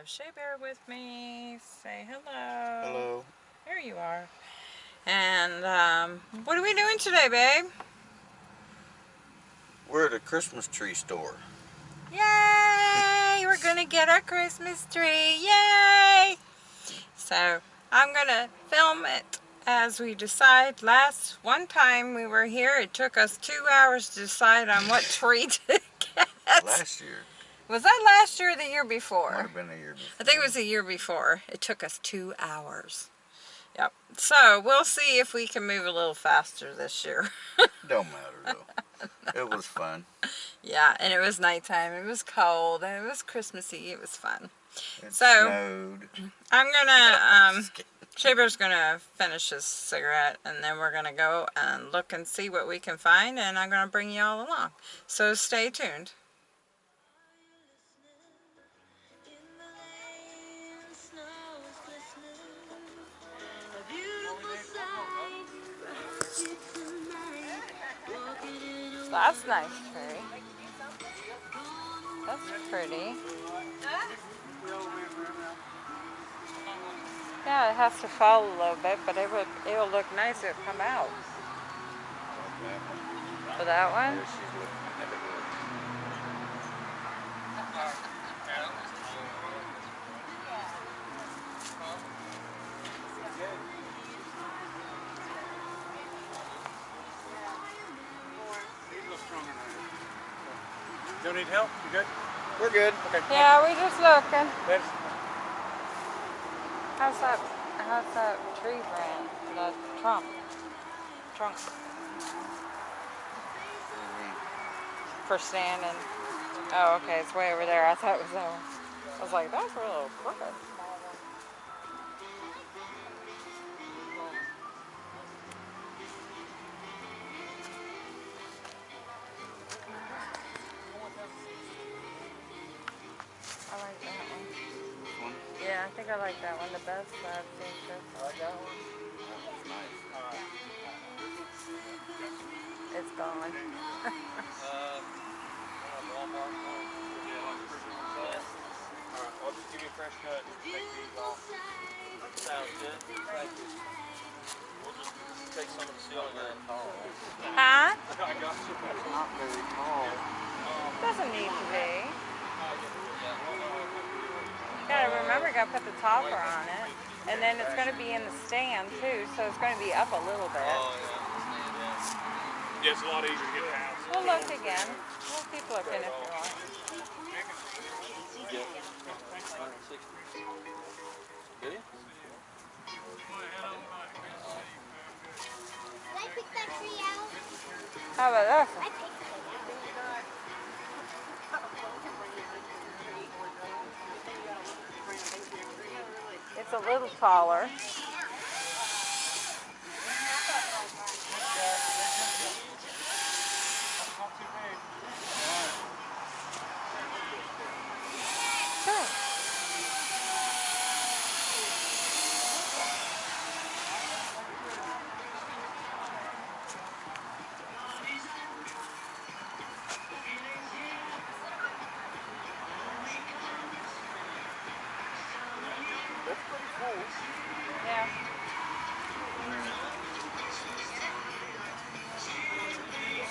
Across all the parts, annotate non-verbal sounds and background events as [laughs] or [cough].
have Shea Bear with me. Say hello. Hello. There you are. And um, what are we doing today, babe? We're at a Christmas tree store. Yay! We're gonna get our Christmas tree. Yay! So I'm gonna film it as we decide. Last one time we were here, it took us two hours to decide on what tree to [laughs] get. Last year. Was that last year or the year before? Might have been a year before. I think it was the year before. It took us two hours. Yep. So we'll see if we can move a little faster this year. [laughs] Don't matter though. It was fun. yeah, and it was nighttime. It was cold, and it was Christmassy. It was fun. It So- snowed. I'm gonna [laughs] um, Shaber's gonna finish his cigarette, and then we're gonna go and look and see what we can find, and I'm gonna bring you all along. So stay tuned. That's nice tree. That's pretty. Yeah, it has to fall a little bit, but it would it'll look nice if it come out. For that one? There she's looking at it. Don't need help? You good? We're good. Okay. Yeah, we're just looking. Let's, How's that how's that tree brand? The trunk. Trunk for standing. Oh, okay, it's way over there. I thought it was that one. I was like, that's a little crooked. I like that one the best. I've seen so far. That was nice. Uh, it's gone. [laughs] Um, oh, Alright, I'll just give you a fresh cut. Take these off. Sounds good. Thank you. We'll just take some of the ceiling then. Huh? [laughs] I got you. It's not very tall. Doesn't need to be. Gotta remember, gotta put the topper on it. And then it's gonna be in the stand too, so it's gonna be up a little bit. Oh, yeah. Yeah, it's a lot easier to get past. We'll look again. We'll keep looking if you want. Do you? Did I pick that tree out? How about this? I picked it. It's a little taller. Sure. That's pretty cool. Yeah.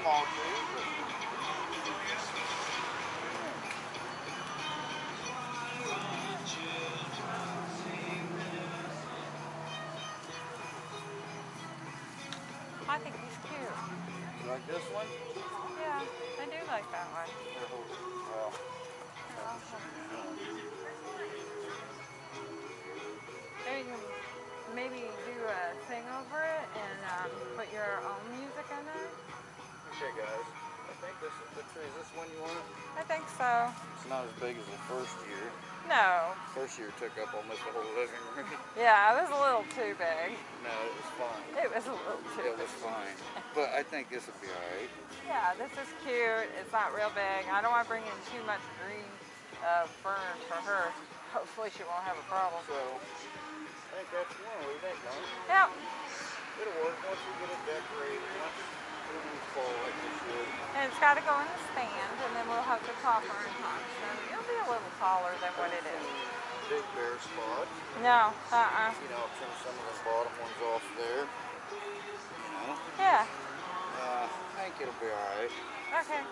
Small tree, okay guys. I think this is the tree. Is this one you want? I think so. It's not as big as the first year. No. First year took up almost the whole living room. [laughs] Yeah, it was a little too big. no, it was fine. It was a little too It big. was fine. [laughs] But I think this will be alright. Yeah, this is cute. It's not real big. I don't want to bring in too much green uh, fern for her. Hopefully she won't have a problem. So, I think that's one. What do you think, Don? Yeah. It'll work once we get it decorated. Once it'll fall like it should. And it's got to go in the stand, and then we'll have the topper on top. So it'll be a little taller than what it is. big bare spot. No, uh-uh. You know, trim some of the bottom ones off there. You know, Yeah, uh, I think it'll be alright okay.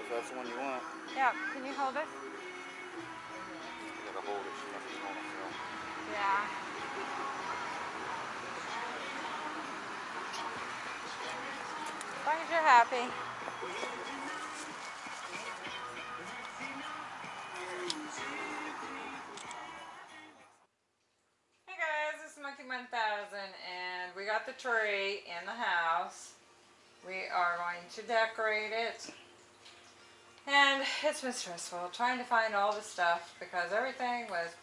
if that's the one you want. Yeah, can you hold it? You gotta hold it. so nothing's on the film. Yeah. As long as you're happy. Hey guys, it's Monkey 1000 and we got the tree in the house. We are going to decorate it. And it's been stressful trying to find all the stuff because everything was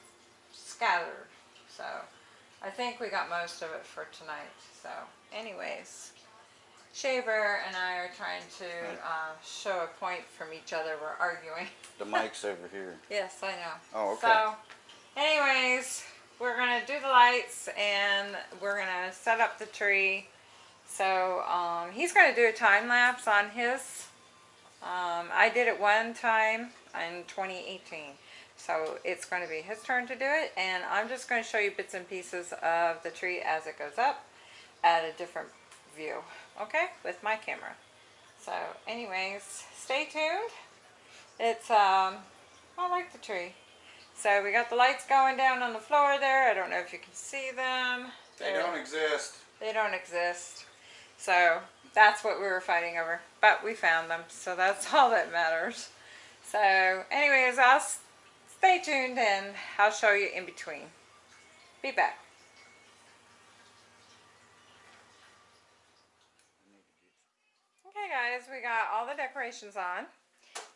scattered. So I think we got most of it for tonight. So anyways, Shaver and I are trying to uh, show a point from each other. We're arguing. [laughs] The [laughs] mic's over here. yes, I know. Oh, okay. So anyways, we're going to do the lights and we're going to set up the tree. So um, he's going to do a time lapse on his. Um, I did it one time in 2018. So it's going to be his turn to do it and I'm just going to show you bits and pieces of the tree as it goes up at a different view. Okay? With my camera. So anyways, stay tuned. It's, um, I like the tree. So we got the lights going down on the floor there. I don't know if you can see them. They They're- don't exist. they don't exist. So that's what we were fighting over. But we found them, so that's [laughs] all that matters. So anyways, I'll stay tuned and I'll show you in between. Be back. Okay guys, we got all the decorations on.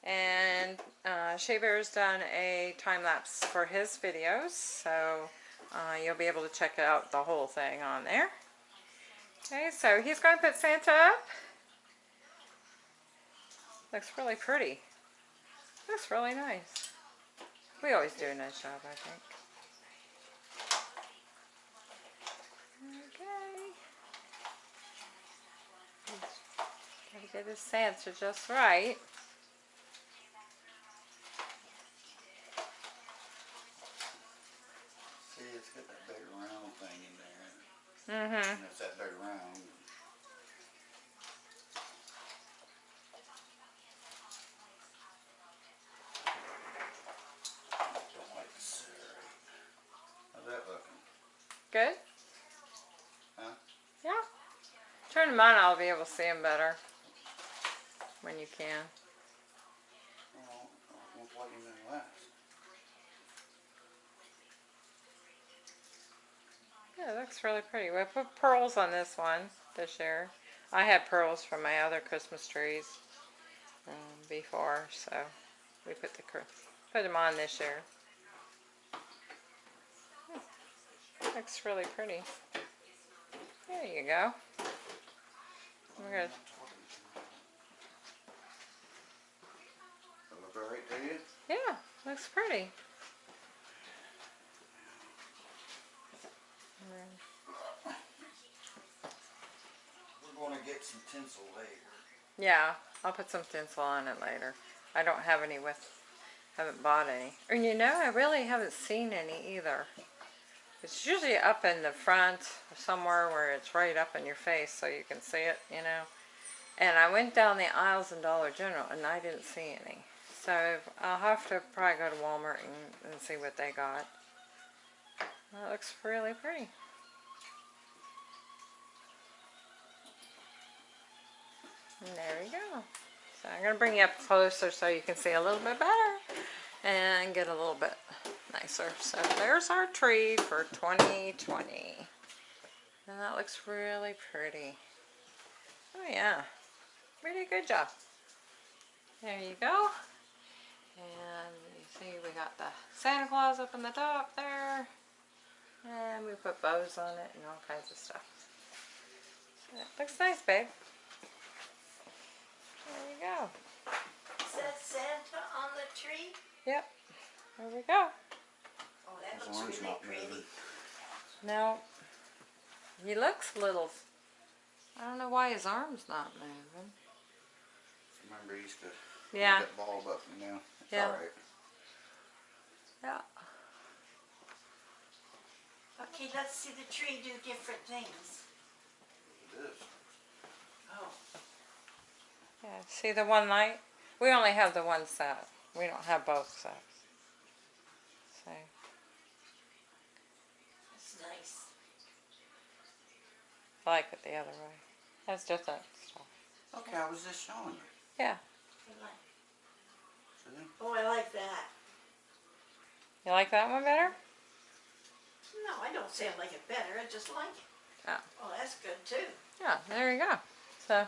And uh, Shaver's done a time lapse for his videos, so uh, you'll be able to check out the whole thing on there. Okay, so he's going to put Santa up. Looks really pretty. Looks really nice. We always do a nice job, I think. Get his Santa just right. See, it's got that big round thing in there. Mm-hmm. And it's that big round. Don't like the center. How's that looking? Good? Huh? Yeah. Turn them on, I'll be able to see them better. When you can. Yeah, it looks really pretty. We put pearls on this one this year. I had pearls from my other Christmas trees um, before, so we put the put them on this year. Hmm. Looks really pretty. There you go. We're gonna, To you? yeah, looks pretty. We're gonna get some tinsel later. Yeah, I'll put some tinsel on it later. I don't have any with, haven't bought any. And you know, I really haven't seen any either. It's usually up in the front or somewhere where it's right up in your face so you can see it, you know. And I went down the aisles in Dollar General and I didn't see any. So I'll have to probably go to Walmart and, and see what they got. That looks really pretty. And there we go. So I'm going to bring you up closer so you can see a little bit better and get a little bit nicer. So there's our tree for 2020. And that looks really pretty. Oh yeah, pretty good job. There you go. And you see we got the Santa Claus up in the top there. And we put bows on it and all kinds of stuff. So it looks nice, babe. There you go. Says Santa on the tree? Yep. There we go. Oh, that His looks arm's really not pretty. moving. Now, he looks a little. I don't know why his arm's not moving. Remember, he used to Yeah. get that ball up, you know. It's Yeah. alright. Yeah. Okay, let's see the tree do different things. It is. Oh, Yeah, see the one light? We only have the one set. We don't have both sets. So, that's nice. I like it the other way. That's different stuff. Okay, I was just showing you. Yeah. I like- See? Oh, I like that. You like that one better? No, I don't say I like it better, I just like it. Oh. Oh, that's good too. Yeah, there you go. So,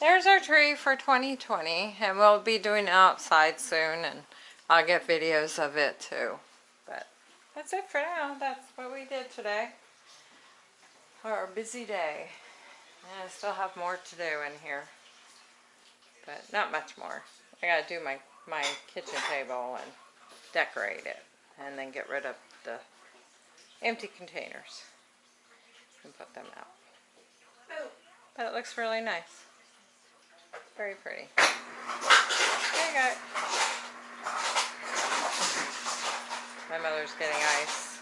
there's our tree for 2020. And we'll be doing it outside soon. And I'll get videos of it too. But that's it for now. That's what we did today. Our busy day. And I still have more to do in here. But not much more. I gotta do my, my kitchen table and decorate it. And then get rid of the empty containers. And put them out. But it looks really nice. Very pretty. There you. My mother's getting ice.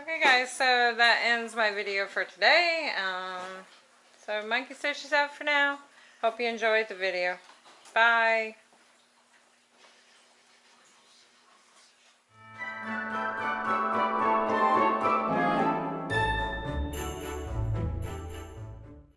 Okay guys, so that ends my video for today. Um, so monkey stitches out for now. Hope you enjoyed the video. Bye.